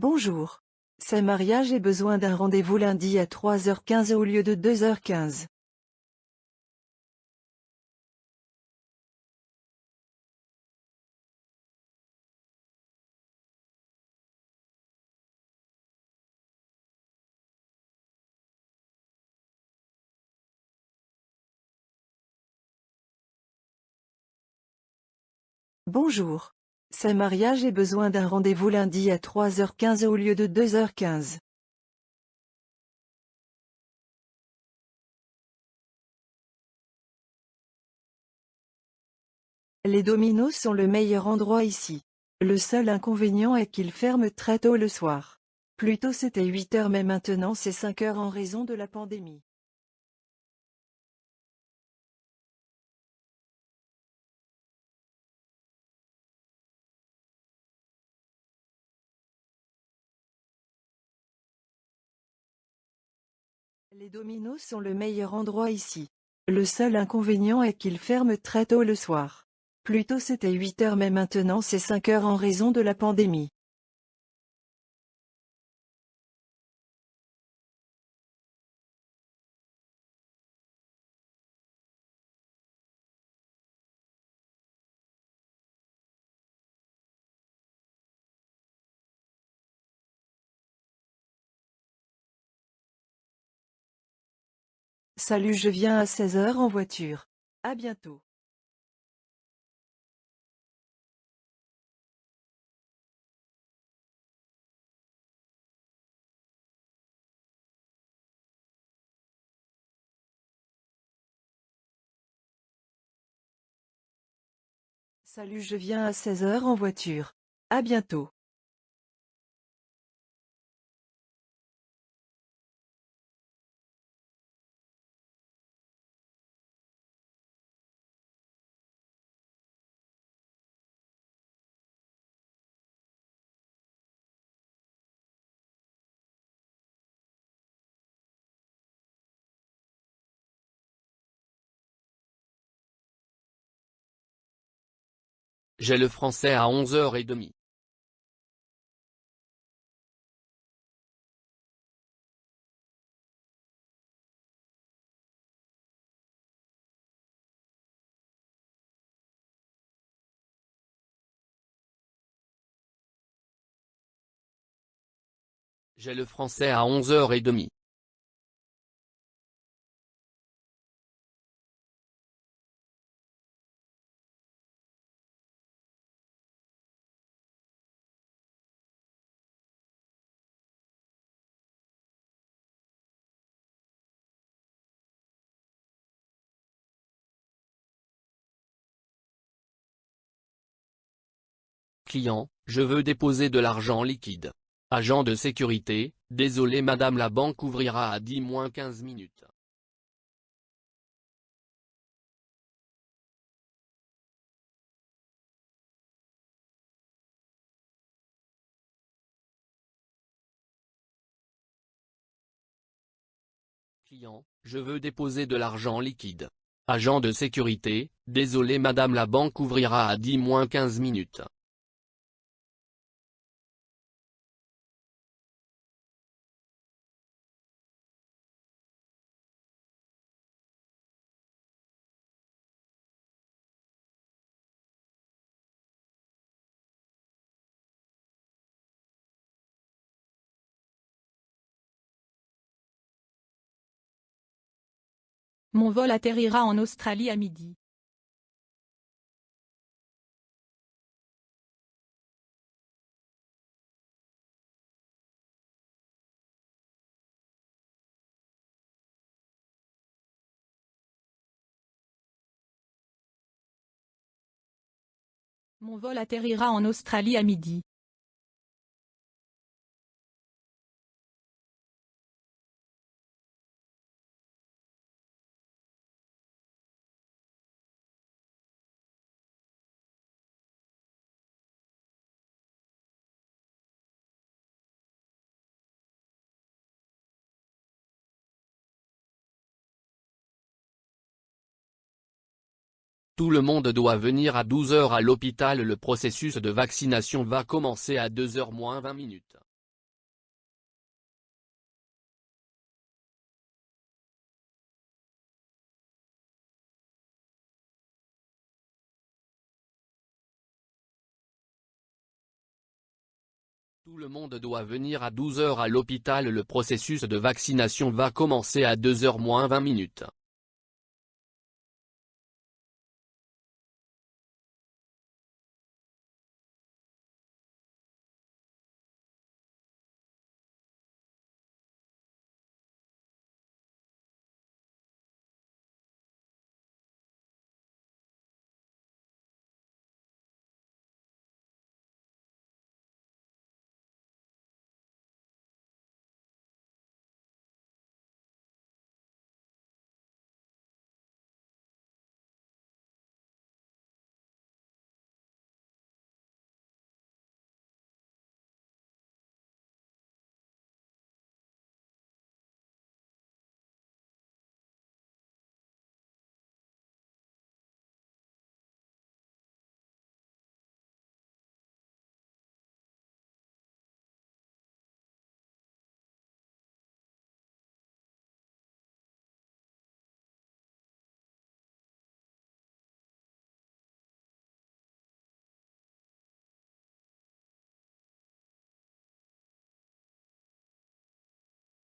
Bonjour. C'est Maria j'ai besoin d'un rendez-vous lundi à 3h15 au lieu de 2h15. Bonjour. C'est Maria j'ai besoin d'un rendez-vous lundi à 3h15 au lieu de 2h15. Les dominos sont le meilleur endroit ici. Le seul inconvénient est qu'ils ferment très tôt le soir. Plus tôt c'était 8 heures mais maintenant c'est 5 heures en raison de la pandémie. Les dominos sont le meilleur endroit ici. Le seul inconvénient est qu'ils ferment très tôt le soir. Plus tôt c'était 8 heures mais maintenant c'est 5 heures en raison de la pandémie. Salut je viens à 16h en voiture. À bientôt. Salut je viens à 16h en voiture. À bientôt. J'ai le français à 11h30. J'ai le français à 11h30. Client, je veux déposer de l'argent liquide. Agent de sécurité, désolé madame la banque ouvrira à 10-15 minutes. Client, je veux déposer de l'argent liquide. Agent de sécurité, désolé madame la banque ouvrira à 10-15 minutes. Mon vol atterrira en Australie à midi. Mon vol atterrira en Australie à midi. Tout le monde doit venir à 12h à l'hôpital Le processus de vaccination va commencer à 2h moins 20 minutes. Tout le monde doit venir à 12h à l'hôpital Le processus de vaccination va commencer à 2h moins 20 minutes.